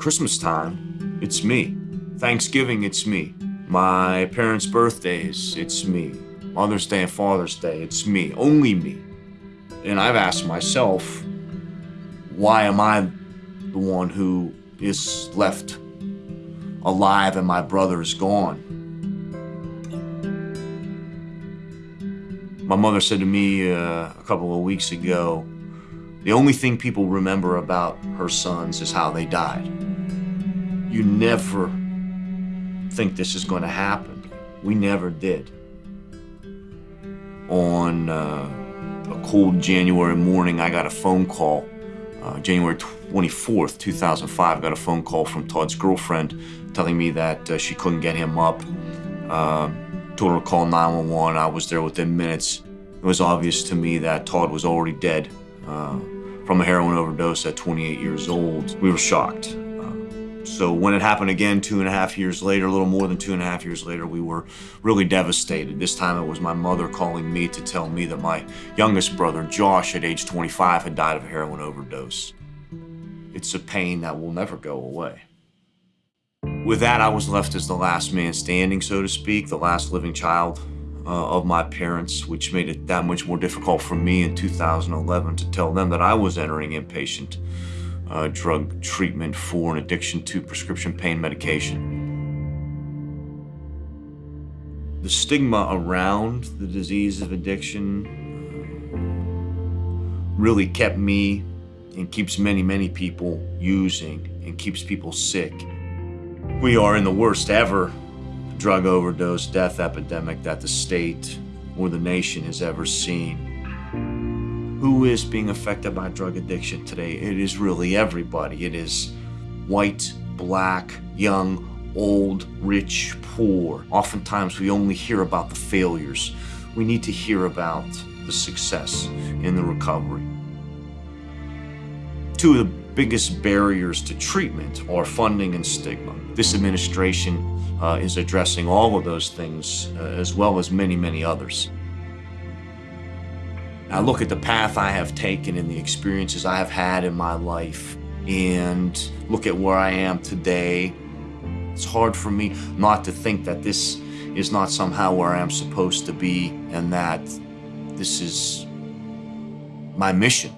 Christmas time, it's me. Thanksgiving, it's me. My parents' birthdays, it's me. Mother's Day and Father's Day, it's me, only me. And I've asked myself, why am I the one who is left alive and my brother is gone? My mother said to me uh, a couple of weeks ago, the only thing people remember about her sons is how they died. You never think this is going to happen. We never did. On uh, a cold January morning, I got a phone call. Uh, January 24th, 2005, I got a phone call from Todd's girlfriend telling me that uh, she couldn't get him up. Uh, told her to call 911. I was there within minutes. It was obvious to me that Todd was already dead uh, from a heroin overdose at 28 years old. We were shocked. Uh, so when it happened again two and a half years later, a little more than two and a half years later, we were really devastated. This time it was my mother calling me to tell me that my youngest brother, Josh, at age 25, had died of a heroin overdose. It's a pain that will never go away. With that, I was left as the last man standing, so to speak, the last living child uh, of my parents, which made it that much more difficult for me in 2011 to tell them that I was entering inpatient uh, drug treatment for an addiction to prescription pain medication. The stigma around the disease of addiction uh, really kept me and keeps many, many people using and keeps people sick. We are in the worst ever drug overdose death epidemic that the state or the nation has ever seen. Who is being affected by drug addiction today? It is really everybody. It is white, black, young, old, rich, poor. Oftentimes we only hear about the failures. We need to hear about the success in the recovery. Two of the biggest barriers to treatment are funding and stigma. This administration uh, is addressing all of those things uh, as well as many, many others. I look at the path I have taken and the experiences I have had in my life and look at where I am today. It's hard for me not to think that this is not somehow where I am supposed to be and that this is my mission.